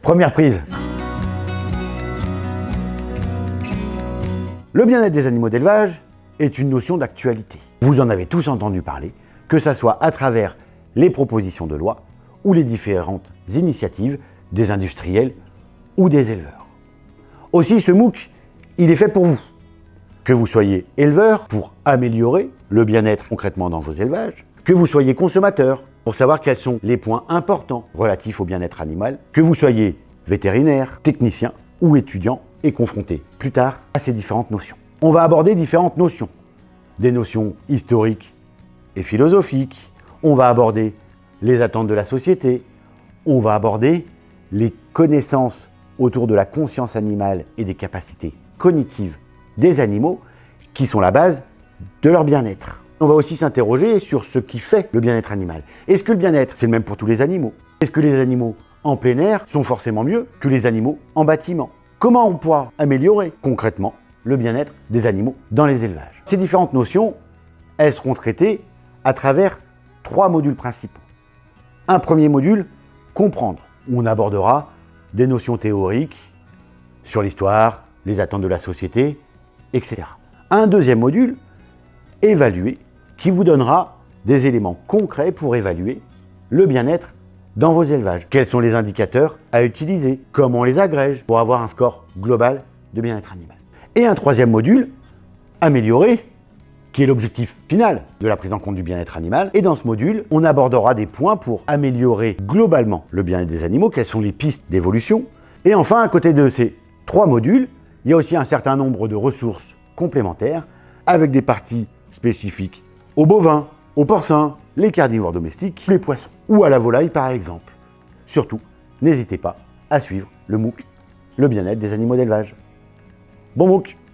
Première prise. Le bien-être des animaux d'élevage est une notion d'actualité. Vous en avez tous entendu parler, que ce soit à travers les propositions de loi ou les différentes initiatives des industriels ou des éleveurs. Aussi, ce MOOC, il est fait pour vous. Que vous soyez éleveur pour améliorer le bien-être concrètement dans vos élevages, que vous soyez consommateur pour savoir quels sont les points importants relatifs au bien-être animal, que vous soyez vétérinaire, technicien ou étudiant et confronté plus tard à ces différentes notions. On va aborder différentes notions, des notions historiques et philosophiques, on va aborder les attentes de la société, on va aborder les connaissances autour de la conscience animale et des capacités cognitives des animaux qui sont la base de leur bien-être. On va aussi s'interroger sur ce qui fait le bien-être animal. Est-ce que le bien-être, c'est le même pour tous les animaux? Est-ce que les animaux en plein air sont forcément mieux que les animaux en bâtiment? Comment on pourra améliorer concrètement le bien-être des animaux dans les élevages? Ces différentes notions, elles seront traitées à travers trois modules principaux. Un premier module, comprendre, on abordera des notions théoriques sur l'histoire, les attentes de la société, etc. Un deuxième module, évaluer, qui vous donnera des éléments concrets pour évaluer le bien-être dans vos élevages. Quels sont les indicateurs à utiliser? Comment on les agrège pour avoir un score global de bien-être animal? Et un troisième module, améliorer, qui est l'objectif final de la prise en compte du bien-être animal. Et dans ce module, on abordera des points pour améliorer globalement le bien-être des animaux, quelles sont les pistes d'évolution. Et enfin, à côté de ces trois modules, il y a aussi un certain nombre de ressources complémentaires avec des parties spécifiques aux bovins, aux porcins, les carnivores domestiques, les poissons ou à la volaille par exemple. Surtout, n'hésitez pas à suivre le MOOC, le bien-être des animaux d'élevage. Bon MOOC